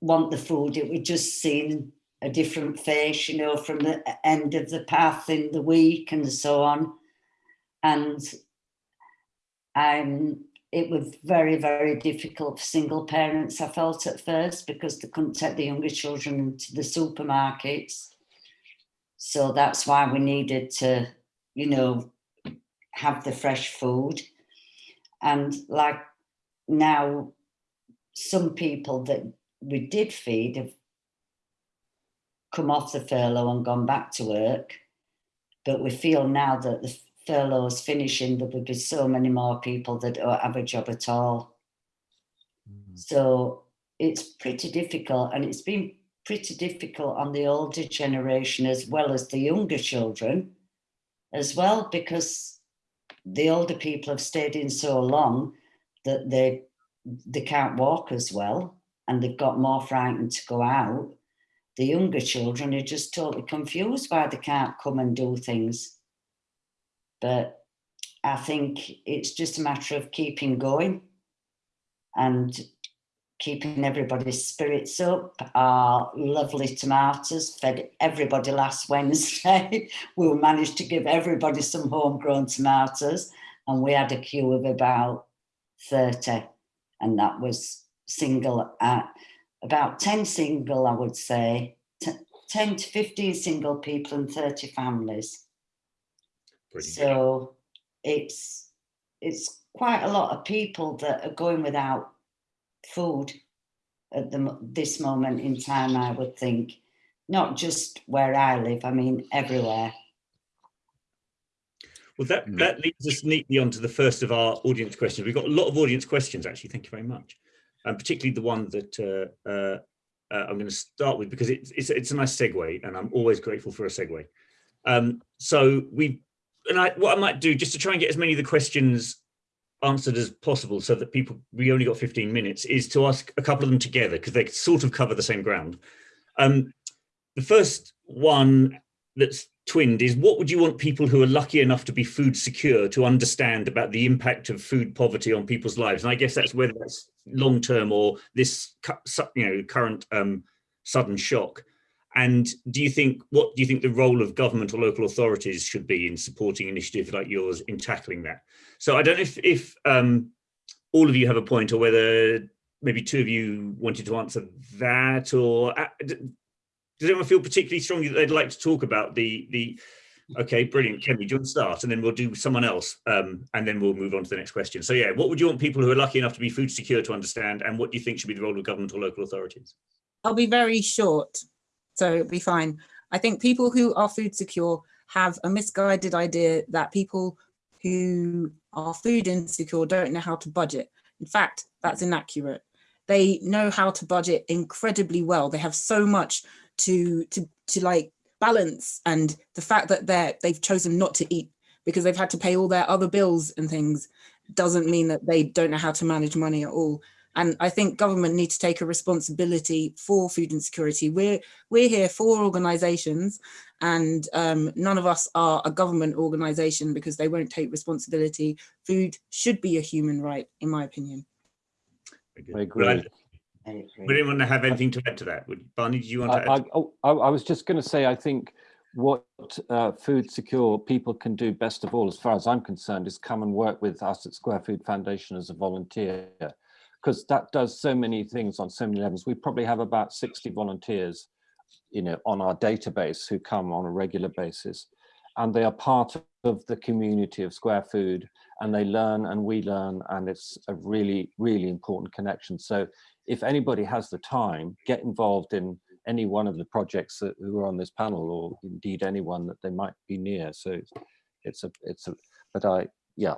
want the food it would just seem a different face you know from the end of the path in the week and so on. And um it was very very difficult for single parents i felt at first because they couldn't take the younger children to the supermarkets so that's why we needed to you know have the fresh food. And like now some people that we did feed have come off the furlough and gone back to work. But we feel now that the furlough is finishing there will be so many more people that don't have a job at all. Mm. So it's pretty difficult and it's been pretty difficult on the older generation as well as the younger children as well because the older people have stayed in so long that they they can't walk as well and they've got more frightened to go out. The younger children are just totally confused why they can't come and do things. But i think it's just a matter of keeping going and keeping everybody's spirits up. Our lovely tomatoes fed everybody last Wednesday. we managed to give everybody some homegrown tomatoes, and we had a queue of about 30, and that was single, at about 10 single, I would say, 10 to 15 single people and 30 families. So it's it's quite a lot of people that are going without food at the this moment in time. I would think, not just where I live. I mean everywhere. Well, that, Mm. that leads us neatly onto the first of our audience questions. We've got a lot of audience questions, actually. Thank you very much. And particularly the one that uh, uh, uh, I'm going to start with because it's, it's, it's a nice segue and I'm always grateful for a segue. Um, so we, and I, what I might do just to try and get as many of the questions answered as possible so that people, we only got 15 minutes, is to ask a couple of them together because they sort of cover the same ground. Um, the first one that's twinned is what would you want people who are lucky enough to be food secure to understand about the impact of food poverty on people's lives? And I guess that's whether that's long term or this you know current um, sudden shock. And do you think what do you think the role of government or local authorities should be in supporting initiatives like yours in tackling that? So I don't know if if um, all of you have a point or whether maybe two of you wanted to answer that or uh, does anyone feel particularly strongly that they'd like to talk about the the okay brilliant Kemi do you want to start? And then we'll do someone else um, and then we'll move on to the next question. So yeah what would you want people who are lucky enough to be food secure to understand and what do you think should be the role of government or local authorities? I'll be very short, so it'll be fine. I think people who are food secure have a misguided idea that people who are food insecure don't know how to budget. In fact, that's inaccurate. They know how to budget incredibly well. They have so much to to to like balance and the fact that they're they've chosen not to eat because they've had to pay all their other bills and things doesn't mean that they don't know how to manage money at all. And I think government need to take a responsibility for food insecurity. We're we're here for organisations, and um, none of us are a government organisation because they won't take responsibility. Food should be a human right, in my opinion. Very good. I agree. Would, I agree. would anyone have anything to add to that would barney do you want I, to add I, oh, I, I was just going to say, I think what uh, food secure people can do best of all, as far as I'm concerned, is come and work with us at Square Food Foundation as a volunteer, because that does so many things on so many levels. We probably have about 60 volunteers, you know, on our database who come on a regular basis, and they are part of the community of Square Food, and they learn and we learn, and it's a really, really important connection. So if anybody has the time, get involved in any one of the projects that who are on this panel or indeed anyone that they might be near. So it's, it's a, it's a, but I, yeah.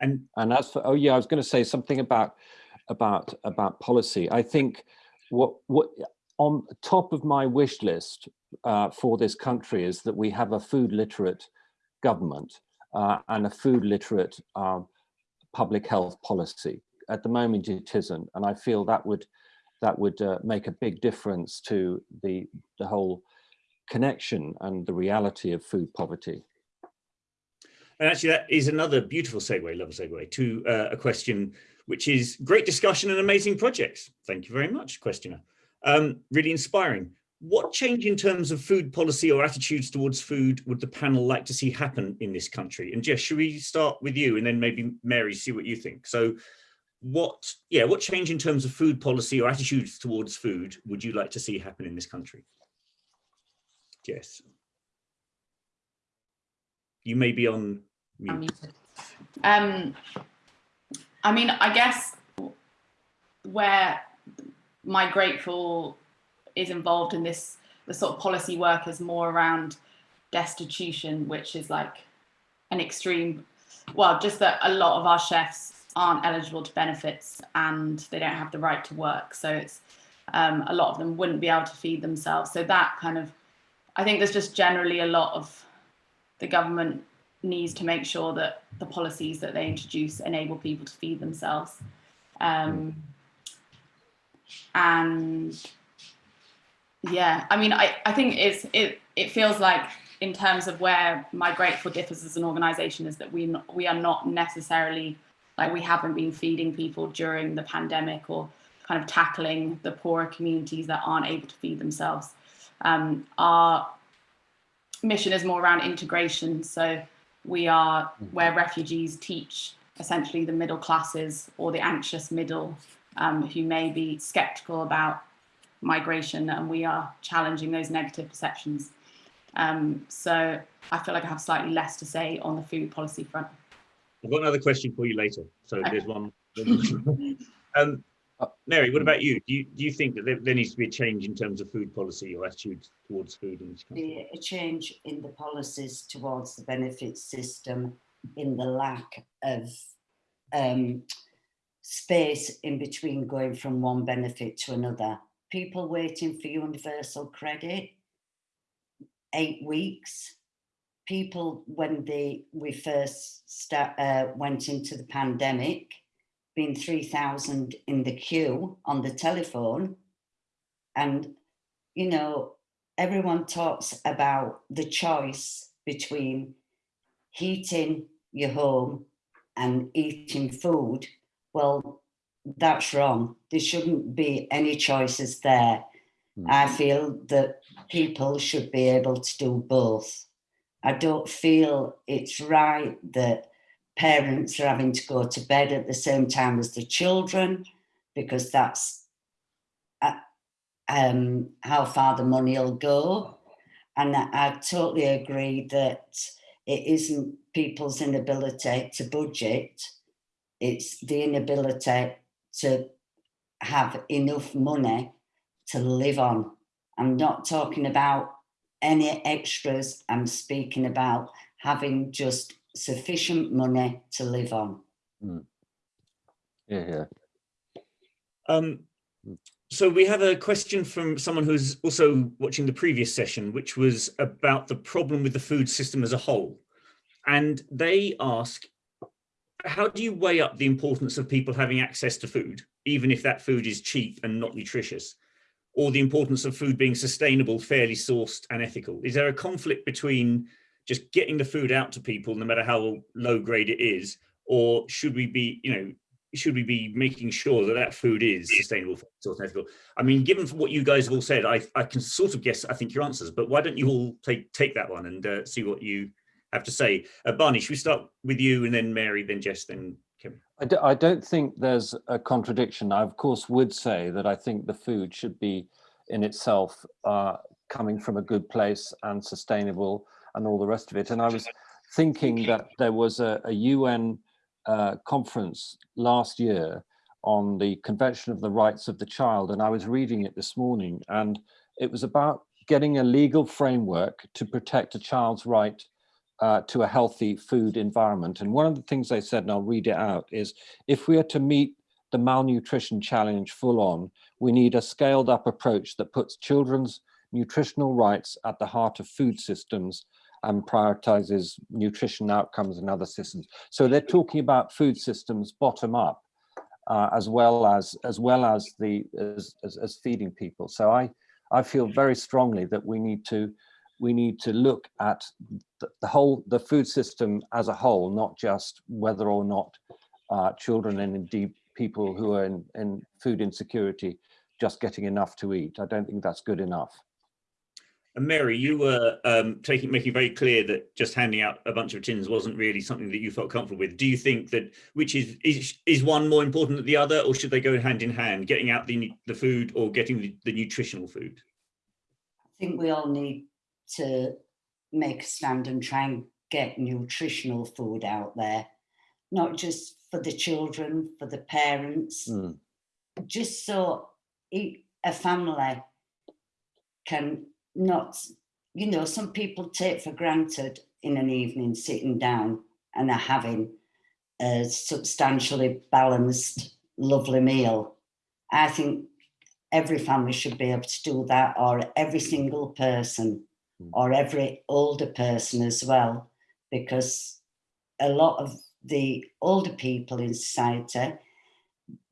And And as for, oh yeah, I was going to say something about, about, about policy. I think what, what, on top of my wish list uh, for this country is that we have a food literate government uh, and a food literate um, public health policy. At the moment it isn't, and I feel that would that would uh, make a big difference to the the whole connection and the reality of food poverty. And actually, that is another beautiful segue, love a segue, to uh, a question which is great discussion and amazing projects. Thank you very much, questioner. Um, really inspiring. What change in terms of food policy or attitudes towards food would the panel like to see happen in this country? And Jess, should we start with you and then maybe Mary, see what you think? So what, yeah, what change in terms of food policy or attitudes towards food would you like to see happen in this country? Jess. You may be on mute. Um, I mean, I guess where Migrateful is involved in this, the sort of policy work is more around destitution, which is like an extreme, well, just that a lot of our chefs aren't eligible to benefits and they don't have the right to work. So it's um, a lot of them wouldn't be able to feed themselves. So that kind of, I think there's just generally a lot of the government needs to make sure that the policies that they introduce enable people to feed themselves. Um, and yeah, I mean, I, I think it's, it, it feels like in terms of where Migrateful differs as an organization is that we, we are not necessarily like we haven't been feeding people during the pandemic or kind of tackling the poorer communities that aren't able to feed themselves. Um, our mission is more around integration. So we are where refugees teach essentially the middle classes or the anxious middle um, who may be skeptical about migration and we are challenging those negative perceptions. Um, so I feel like I have slightly less to say on the food policy front. I've got another question for you later. So Okay. there's one. um, Mary, what about you? Do you do you think that there, there needs to be a change in terms of food policy or attitude towards food in this country? a change in the policies towards the benefit system in the lack of um, space in between going from one benefit to another. People waiting for universal credit, eight weeks. People, when they we first start, uh, went into the pandemic, being 3,000 in the queue on the telephone. And, you know, everyone talks about the choice between heating your home and eating food. Well, that's wrong. There shouldn't be any choices there. Mm. I feel that people should be able to do both. I don't feel it's right that parents are having to go to bed at the same time as the children because that's uh, um, how far the money will go. And I, I totally agree that it isn't people's inability to budget, it's the inability to have enough money to live on. I'm not talking about any extras, I'm speaking about having just sufficient money to live on. Yeah, yeah. Um, so we have a question from someone who's also watching the previous session, which was about the problem with the food system as a whole. And they ask, how do you weigh up the importance of people having access to food, even if that food is cheap and not nutritious, or the importance of food being sustainable, fairly sourced and ethical? Is there a conflict between just getting the food out to people, no matter how low grade it is, or should we be, you know, should we be making sure that that food is sustainable, sort of ethical? I mean, given what you guys have all said, I, I can sort of guess, I think, your answers, but why don't you all take, take that one and uh, see what you have to say? Uh, Barney, should we start with you and then Mary, then Jess, then Kim? I don't think there's a contradiction. I, of course, would say that I think the food should be in itself uh, coming from a good place and sustainable and all the rest of it. And I was thinking that there was a, a UN uh, conference last year on the Convention of the Rights of the Child, and I was reading it this morning, and it was about getting a legal framework to protect a child's right uh, to a healthy food environment. And one of the things they said, and I'll read it out, is if we are to meet the malnutrition challenge full on, we need a scaled up approach that puts children's nutritional rights at the heart of food systems and prioritizes nutrition outcomes and other systems. So they're talking about food systems bottom up, uh, as well as as well as the as, as, as feeding people. So I I feel very strongly that we need to we need to look at the, whole the food system as a whole, not just whether or not uh, children and indeed people who are in, in food insecurity just getting enough to eat. I don't think that's good enough. And Mary, you were um, taking making very clear that just handing out a bunch of tins wasn't really something that you felt comfortable with. Do you think that which is is is one more important than the other, or should they go hand in hand, getting out the the food or getting the, the nutritional food? I think we all need to make a stand and try and get nutritional food out there, not just for the children, for the parents, Mm. just so a family can not, you know, some people take for granted in an evening sitting down and are having a substantially balanced, lovely meal. I think every family should be able to do that, or every single person, Mm. or every older person as well, because a lot of the older people in society,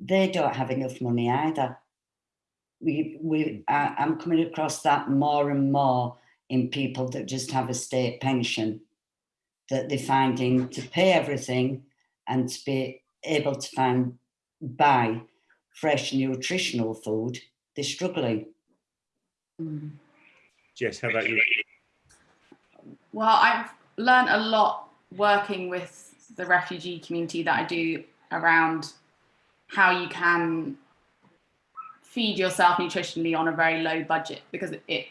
they don't have enough money either. We, we, I, I'm coming across that more and more in people that just have a state pension, that they're finding to pay everything and to be able to find buy fresh nutritional food, they're struggling. Mm. Jess, how about you? Well, I've learned a lot working with the refugee community that I do around how you can feed yourself nutritionally on a very low budget because it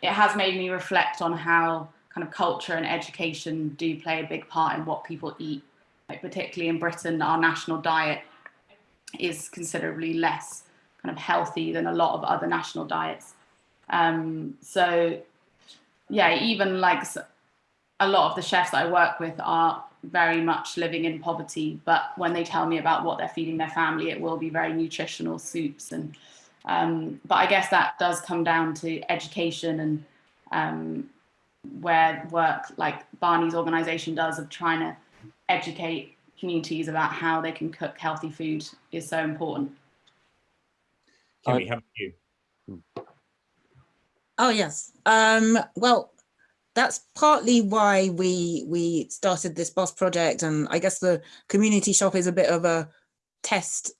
it has made me reflect on how kind of culture and education do play a big part in what people eat. Like particularly in Britain, our national diet is considerably less kind of healthy than a lot of other national diets. Um, so yeah, even like a lot of the chefs that I work with are very much living in poverty, but when they tell me about what they're feeding their family, it will be very nutritional soups and um, but I guess that does come down to education and um, where work like Barney's organization does of trying to educate communities about how they can cook healthy food is so important. Kemi, how about you? Oh yes. Um, well, that's partly why we we started this boss project, and I guess the community shop is a bit of a test,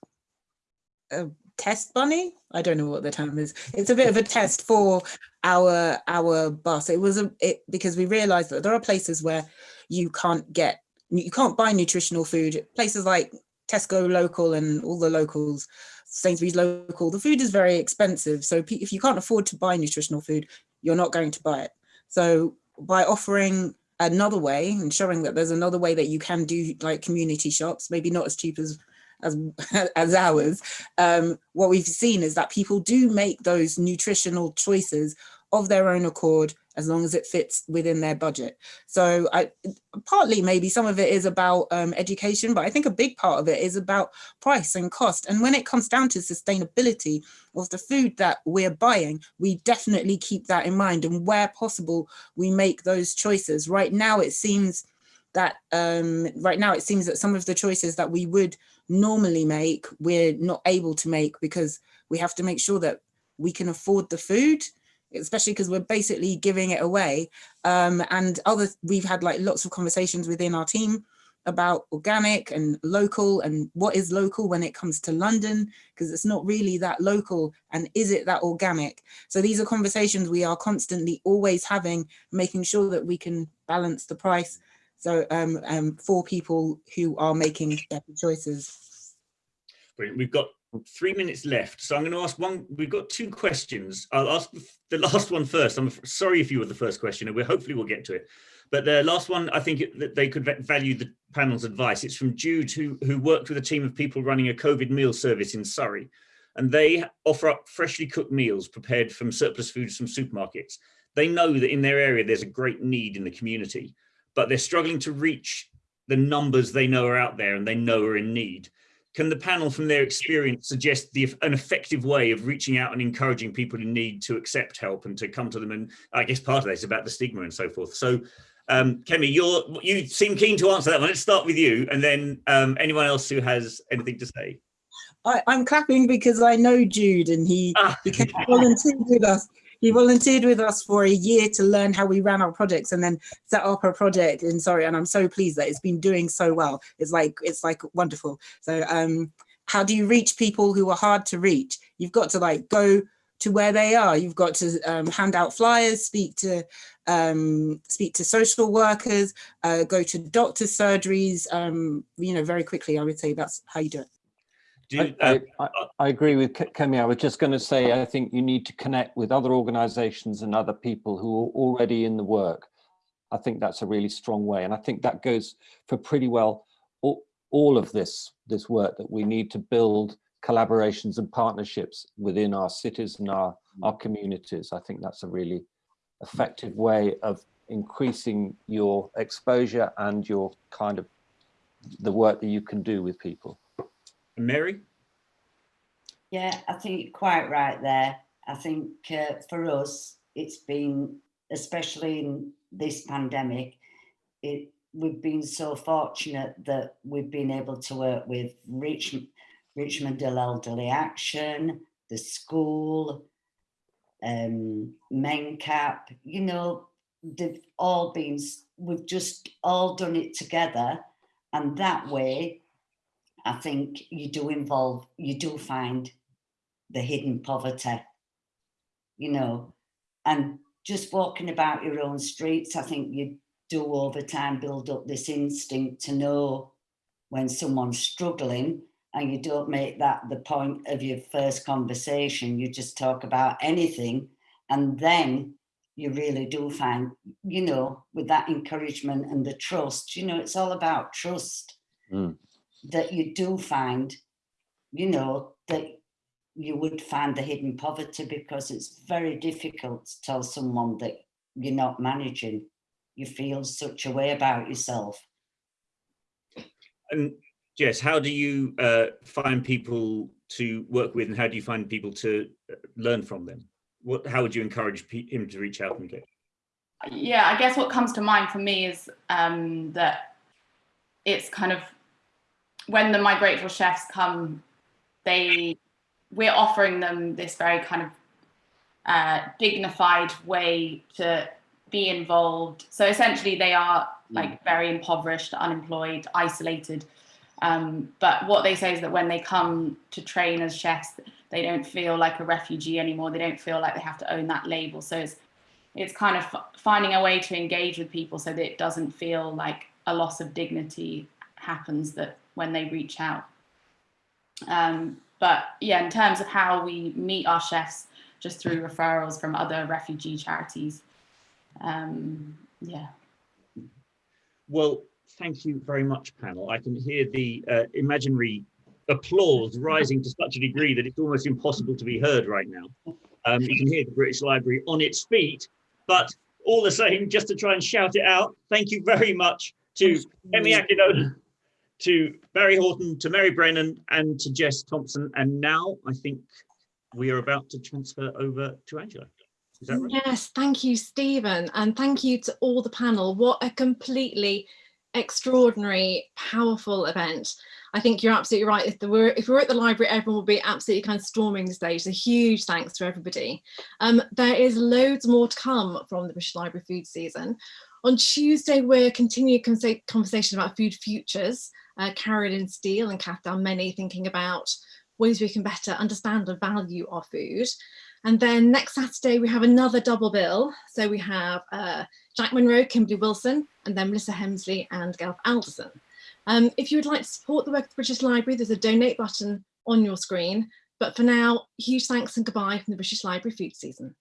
a test bunny. I don't know what the term is. It's a bit of a test for our our bus. It was a it because we realised that there are places where you can't get you can't buy nutritional food. Places like Tesco local and all the locals, Sainsbury's local, the food is very expensive. So if you can't afford to buy nutritional food, you're not going to buy it. So by offering another way and showing that there's another way that you can do like community shops, maybe not as cheap as as as ours, um, what we've seen is that people do make those nutritional choices of their own accord as long as it fits within their budget. So I partly maybe some of it is about um, education, but I think a big part of it is about price and cost. And when it comes down to sustainability of the food that we're buying, we definitely keep that in mind. And where possible, we make those choices. Right now, it seems that um, right now it seems that some of the choices that we would normally make, we're not able to make because we have to make sure that we can afford the food especially because we're basically giving it away um, and other we've had like lots of conversations within our team about organic and local and what is local when it comes to London, because it's not really that local and is it that organic? So these are conversations we are constantly always having, making sure that we can balance the price so um, um, for people who are making better choices. Brilliant. We've got three minutes left. So I'm going to ask one, we've got two questions. I'll ask the last one first. I'm sorry if you were the first question and we hopefully we'll get to it. But the last one, I think that they could value the panel's advice. It's from Jude, who, who worked with a team of people running a COVID meal service in Surrey. And they offer up freshly cooked meals prepared from surplus foods from supermarkets. They know that in their area, there's a great need in the community but they're struggling to reach the numbers they know are out there and they know are in need. Can the panel from their experience suggest the, an effective way of reaching out and encouraging people in need to accept help and to come to them? And I guess part of that is about the stigma and so forth. So um, Kemi, you're, you seem keen to answer that one. Let's start with you and then um, anyone else who has anything to say. I, am clapping because I know Jude and he, ah. he volunteered with us he volunteered with us for a year to learn how we ran our projects and then set up a project in Surrey and i'm so pleased that it's been doing so well. It's like it's like wonderful. So um how do you reach people who are hard to reach? You've got to like go to where they are. You've got to um, hand out flyers speak to um, speak to social workers uh, go to doctor surgeries um, you know very quickly i would say that's how you do it do, uh, I, I, I, agree with Kemi. I was just going to say, I think you need to connect with other organizations and other people who are already in the work. I think that's a really strong way. And I think that goes for pretty well all, all of this, this work that we need to build collaborations and partnerships within our cities and our, our communities. I think that's a really effective way of increasing your exposure and your kind of the work that you can do with people. Mary? Yeah, I think you're quite right there. I think uh, for us, it's been, especially in this pandemic, it we've been so fortunate that we've been able to work with Rich, Richmond Elderly Action, the school, um, MenCap, you know, they've all been, we've just all done it together. And that way I think you do involve, you do find the hidden poverty, you know, and just walking about your own streets, I think you do over time build up this instinct to know when someone's struggling and you don't make that the point of your first conversation, you just talk about anything and then you really do find, you know, with that encouragement and the trust, you know, it's all about trust. Mm that you do find, you know, that you would find the hidden poverty because it's very difficult to tell someone that you're not managing. You feel such a way about yourself. And Jess, how do you uh, find people to work with and how do you find people to uh, learn from them? What, how would you encourage him to reach out and get? Yeah, I guess what comes to mind for me is um, that it's kind of when the Migrateful Chefs come, they we're offering them this very kind of uh, dignified way to be involved. So essentially they are mm. like very impoverished, unemployed, isolated. Um, but what they say is that when they come to train as chefs, they don't feel like a refugee anymore. They don't feel like they have to own that label. So it's, it's kind of finding a way to engage with people so that it doesn't feel like a loss of dignity happens that when they reach out. Um, but yeah, in terms of how we meet our chefs, just through referrals from other refugee charities. Um, yeah. Well, thank you very much, panel. I can hear the uh, imaginary applause rising to such a degree that it's almost impossible to be heard right now. Um, you can hear the British Library on its feet, but all the same, just to try and shout it out, thank you very much to Kemi Akinola to Barry Haughton, to Mary Brennan, and to Jess Thompson. And now I think we are about to transfer over to Angela. Right? Yes, thank you, Stephen. And thank you to all the panel. What a completely extraordinary, powerful event. I think you're absolutely right. If, we were, if we were at the library, everyone would be absolutely kind of storming the stage. So huge thanks to everybody. Um, there is loads more to come from the British Library food season. On Tuesday, we're continuing conversa- conversation about food futures, uh, Carolyn Steel and Kath Dalmeny thinking about ways we can better understand and value our food. And then next Saturday, we have another double bill. So we have uh, Jack Monroe, Kimberly Wilson, and then Melissa Hemsley and Gail Alderson. Um, if you would like to support the work of the British Library, there's a donate button on your screen. But for now, huge thanks and goodbye from the British Library food season.